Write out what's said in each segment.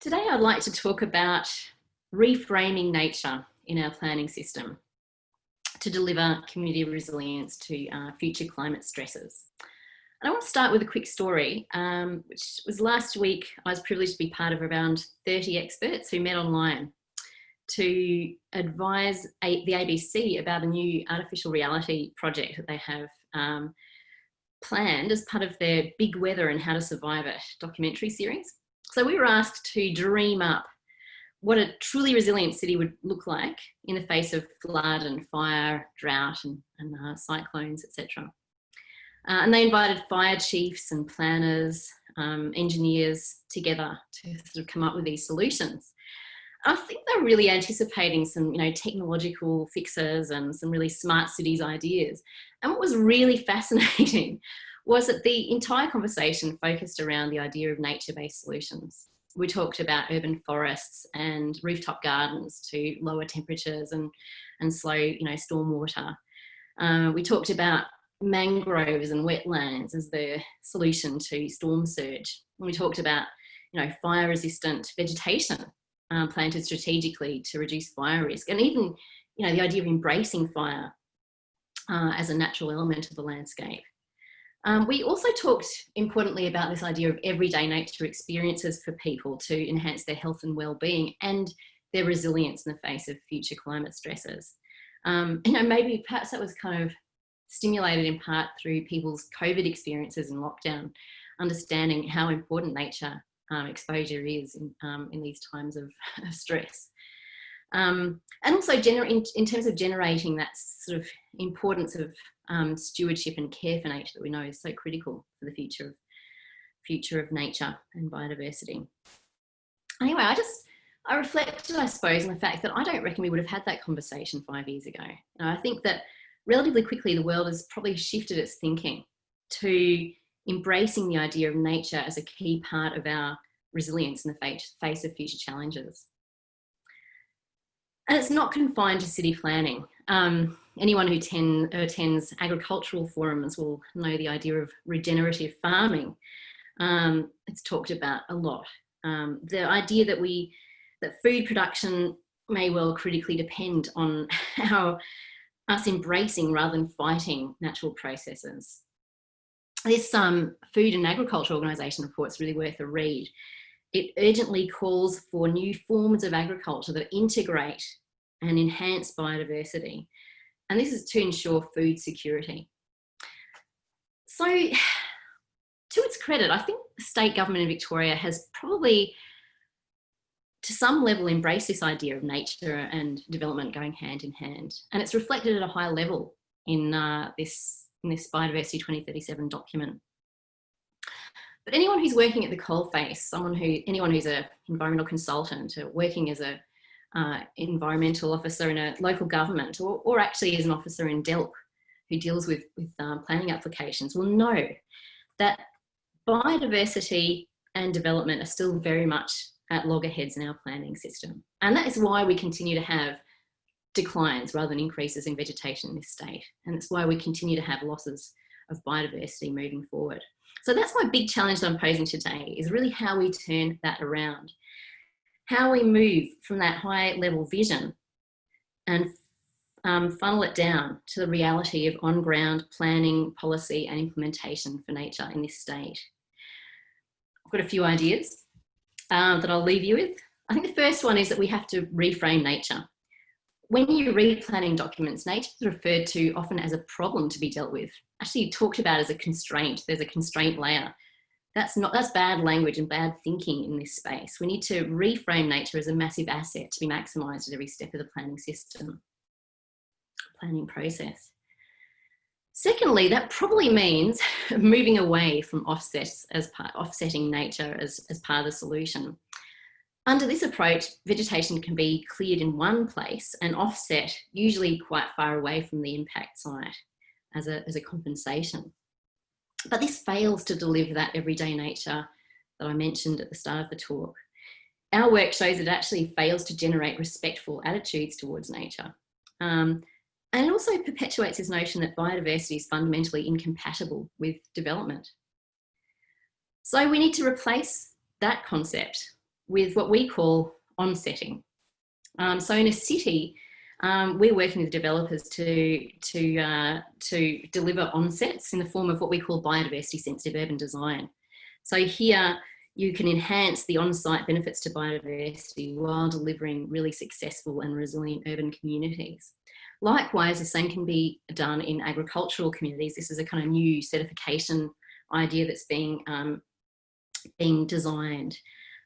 Today I'd like to talk about reframing nature in our planning system to deliver community resilience to uh, future climate stresses. And I want to start with a quick story, um, which was last week I was privileged to be part of around 30 experts who met online to advise a, the ABC about a new artificial reality project that they have um, planned as part of their Big Weather and How to Survive It documentary series. So we were asked to dream up what a truly resilient city would look like in the face of flood and fire, drought and, and uh, cyclones, etc. Uh, and they invited fire chiefs and planners, um, engineers together to sort of come up with these solutions. I think they're really anticipating some, you know, technological fixes and some really smart cities ideas. And what was really fascinating was that the entire conversation focused around the idea of nature-based solutions. We talked about urban forests and rooftop gardens to lower temperatures and, and slow, you know, stormwater. Uh, we talked about mangroves and wetlands as the solution to storm surge. And we talked about, you know, fire resistant vegetation um, planted strategically to reduce fire risk. And even, you know, the idea of embracing fire uh, as a natural element of the landscape. Um, we also talked importantly about this idea of everyday nature experiences for people to enhance their health and well-being and their resilience in the face of future climate stresses. Um, you know, maybe perhaps that was kind of stimulated in part through people's COVID experiences in lockdown, understanding how important nature um, exposure is in, um, in these times of, of stress. Um, and also in, in, terms of generating that sort of importance of um, stewardship and care for nature that we know is so critical for the future of future of nature and biodiversity. Anyway, I just I reflected, I suppose, on the fact that I don't reckon we would have had that conversation five years ago. And I think that relatively quickly the world has probably shifted its thinking to embracing the idea of nature as a key part of our resilience in the face of future challenges. And it's not confined to city planning. Um, anyone who ten, attends agricultural forums will know the idea of regenerative farming. Um, it's talked about a lot. Um, the idea that we, that food production may well critically depend on our, us embracing rather than fighting natural processes this um, Food and Agriculture Organisation report is really worth a read. It urgently calls for new forms of agriculture that integrate and enhance biodiversity. And this is to ensure food security. So to its credit, I think the state government in Victoria has probably to some level embraced this idea of nature and development going hand in hand. And it's reflected at a high level in uh, this in this Biodiversity 2037 document. But anyone who's working at the coalface, someone who, anyone who's an environmental consultant or working as a uh, environmental officer in a local government or, or actually as an officer in DELWP who deals with, with um, planning applications will know that biodiversity and development are still very much at loggerheads in our planning system. And that is why we continue to have declines rather than increases in vegetation in this state. And that's why we continue to have losses of biodiversity moving forward. So that's my big challenge that I'm posing today is really how we turn that around. How we move from that high level vision and um, funnel it down to the reality of on-ground planning, policy and implementation for nature in this state. I've got a few ideas um, that I'll leave you with. I think the first one is that we have to reframe nature when you read planning documents, nature is referred to often as a problem to be dealt with. Actually talked about as a constraint. There's a constraint layer. That's not that's bad language and bad thinking in this space. We need to reframe nature as a massive asset to be maximised at every step of the planning system, planning process. Secondly, that probably means moving away from offsets as part, offsetting nature as, as part of the solution. Under this approach, vegetation can be cleared in one place and offset, usually quite far away from the impact site as a, as a compensation. But this fails to deliver that everyday nature that I mentioned at the start of the talk. Our work shows it actually fails to generate respectful attitudes towards nature. Um, and it also perpetuates this notion that biodiversity is fundamentally incompatible with development. So we need to replace that concept with what we call onsetting. Um, so in a city, um, we're working with developers to, to, uh, to deliver onsets in the form of what we call biodiversity sensitive urban design. So here you can enhance the on-site benefits to biodiversity while delivering really successful and resilient urban communities. Likewise, the same can be done in agricultural communities. This is a kind of new certification idea that's being, um, being designed.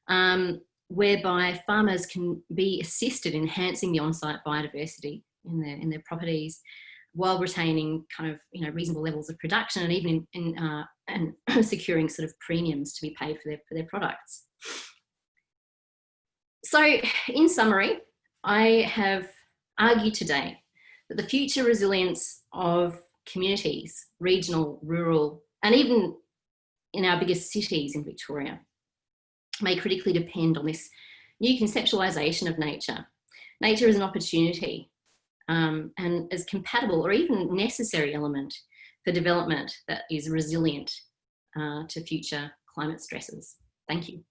Um, whereby farmers can be assisted in enhancing the on-site biodiversity in their, in their properties while retaining kind of you know reasonable levels of production and even in, in uh, and securing sort of premiums to be paid for their for their products. So in summary, I have argued today that the future resilience of communities, regional, rural, and even in our biggest cities in Victoria may critically depend on this new conceptualization of nature. Nature is an opportunity um, and as compatible or even necessary element for development that is resilient uh, to future climate stresses. Thank you.